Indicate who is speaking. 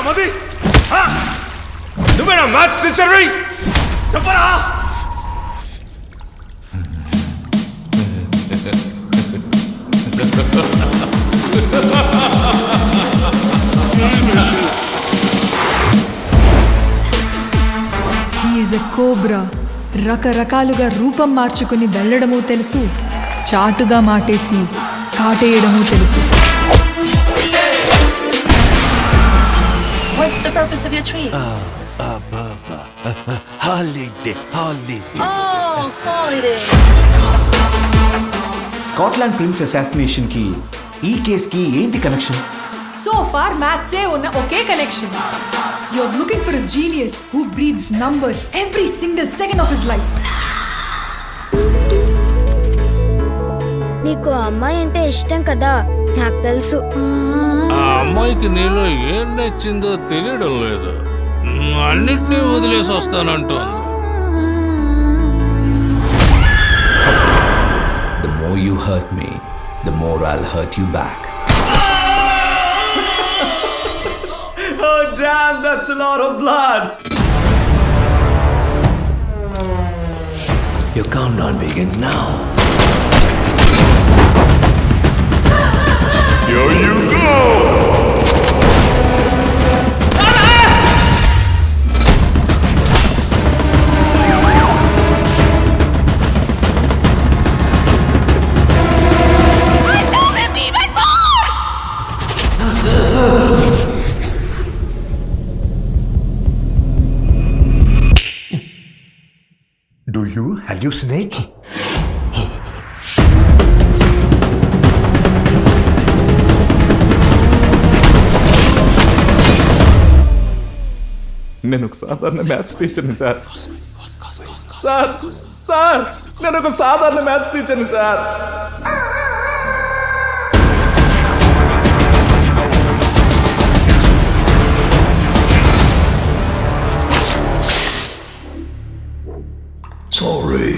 Speaker 1: నువ్వేనా మది నువ్వేనా మ్యాథ్స్ టీచర్వి చెప్పరా.
Speaker 2: హీఈస్ ఎ కోబ్రా రకరకాలుగా రూపం మార్చుకుని వెళ్ళడము తెలుసు. చాటుగా మాటేసి కాటేయడము తెలుసు.
Speaker 3: purpose of your tree?
Speaker 1: Holiday holiday
Speaker 3: oh, holiday.
Speaker 4: Scotland prince assassination కి ఈ కేస్ కి ఏంటి కనెక్షన్
Speaker 2: సో ఫార్ మ్యాథ్సే ఉన్న ఒకే connection you're looking for a genius who breeds numbers every single second of his life
Speaker 5: నీకు అమ్మాయి అంటే ఇష్టం కదా నాకు తెలుసు
Speaker 6: ఆ అమ్మాయికి నీలో ఏం నచ్చిందో తెలియడం లేదు మ్, అన్నిటినీ వదిలేసి వస్తానంటోంది
Speaker 4: the more you hurt me the more I'll hurt you back Oh damn, that's a lot of blood. Your countdown begins now.
Speaker 1: Here you
Speaker 7: you hallucinate?
Speaker 4: నేను ఒక సాధారణ మ్యాథ్స్ టీచర్ని సార్ సార్ సార్ నేను ఒక సాధారణ మ్యాథ్స్ టీచర్ని sir sorry.